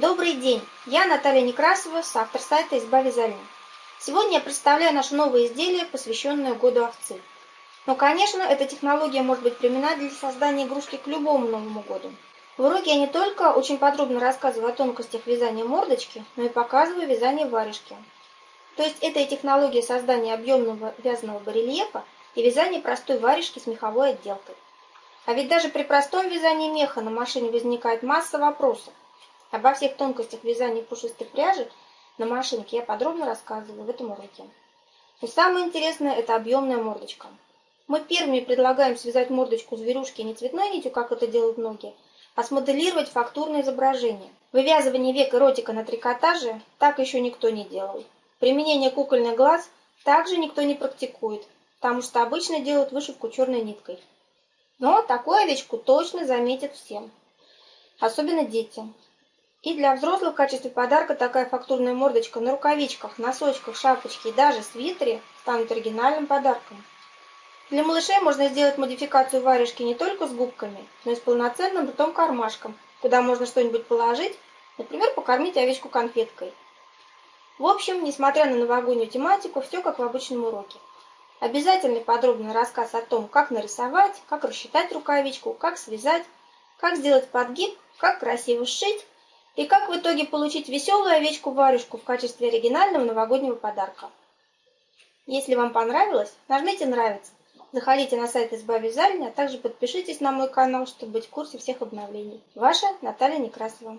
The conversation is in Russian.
Добрый день! Я Наталья Некрасова, автор сайта «Изба вязания». Сегодня я представляю наше новое изделие, посвященное году овцы. Но, конечно, эта технология может быть применена для создания игрушки к любому Новому году. В уроке я не только очень подробно рассказываю о тонкостях вязания мордочки, но и показываю вязание варежки. То есть это и технология создания объемного вязаного барельефа и вязание простой варежки с меховой отделкой. А ведь даже при простом вязании меха на машине возникает масса вопросов. Обо всех тонкостях вязания пушистой пряжи на машинке я подробно рассказываю в этом уроке. Но самое интересное – это объемная мордочка. Мы первыми предлагаем связать мордочку зверюшки не цветной нитью, как это делают многие, а смоделировать фактурное изображение. Вывязывание век и ротика на трикотаже так еще никто не делал. Применение кукольных глаз также никто не практикует, потому что обычно делают вышивку черной ниткой. Но такую овечку точно заметят всем, особенно дети. И для взрослых в качестве подарка такая фактурная мордочка на рукавичках, носочках, шапочке и даже свитере станут оригинальным подарком. Для малышей можно сделать модификацию варежки не только с губками, но и с полноценным ртом-кармашком, куда можно что-нибудь положить, например, покормить овечку конфеткой. В общем, несмотря на новогоднюю тематику, все как в обычном уроке. Обязательный подробный рассказ о том, как нарисовать, как рассчитать рукавичку, как связать, как сделать подгиб, как красиво сшить и как в итоге получить веселую овечку-варежку в качестве оригинального новогоднего подарка? Если вам понравилось, нажмите «Нравится», заходите на сайт Изба Вязальни, а также подпишитесь на мой канал, чтобы быть в курсе всех обновлений. Ваша Наталья Некрасова.